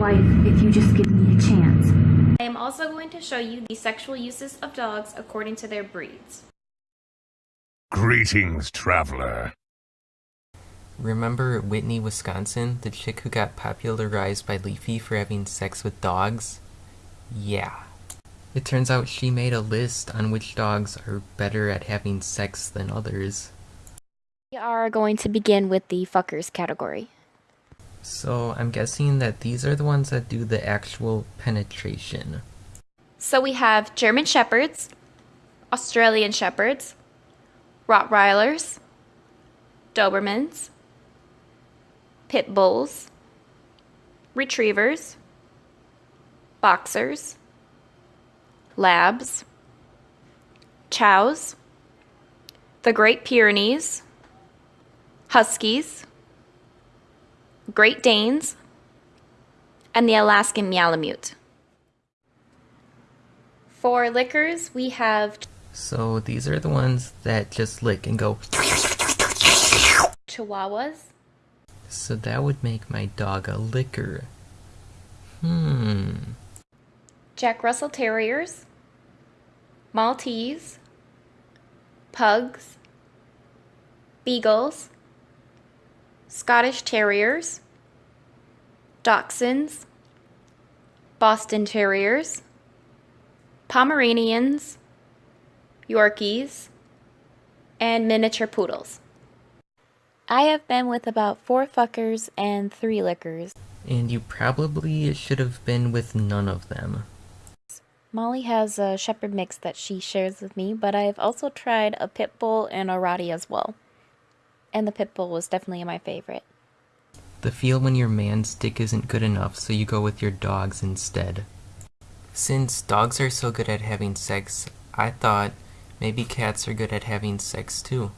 wife if you just give me a chance. I am also going to show you the sexual uses of dogs according to their breeds. Greetings, traveler. Remember Whitney, Wisconsin, the chick who got popularized by Leafy for having sex with dogs? Yeah. It turns out she made a list on which dogs are better at having sex than others. We are going to begin with the fuckers category. So I'm guessing that these are the ones that do the actual penetration. So we have German Shepherds, Australian Shepherds, Rottweilers, Dobermans, Pit Bulls, Retrievers, Boxers, Labs, Chows, the Great Pyrenees, Huskies, Great Danes, and the Alaskan Malamute. For lickers, we have So these are the ones that just lick and go. Chihuahuas, So that would make my dog a licker. Hmm. Jack Russell Terriers, Maltese, Pugs, Beagles, Scottish Terriers, Dachshunds, Boston Terriers, Pomeranians, Yorkies, and miniature poodles. I have been with about four fuckers and three lickers. And you probably should have been with none of them. Molly has a shepherd mix that she shares with me, but I've also tried a pit bull and a Rottie as well. And the pit bull was definitely my favorite. The feel when your man's dick isn't good enough, so you go with your dogs instead. Since dogs are so good at having sex, I thought maybe cats are good at having sex too.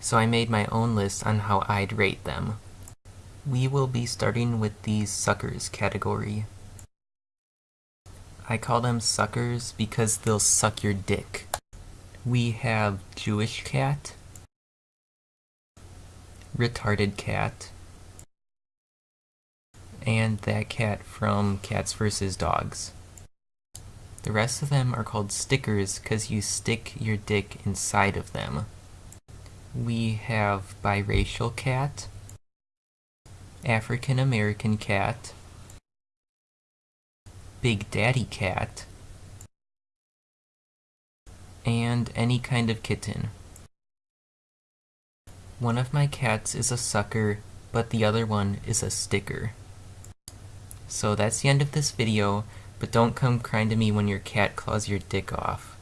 So I made my own list on how I'd rate them. We will be starting with the suckers category. I call them suckers because they'll suck your dick. We have Jewish cat, retarded cat, and that cat from Cats vs. Dogs. The rest of them are called stickers because you stick your dick inside of them. We have biracial cat, African American cat, Big Daddy cat, and any kind of kitten. One of my cats is a sucker, but the other one is a sticker. So that's the end of this video, but don't come crying to me when your cat claws your dick off.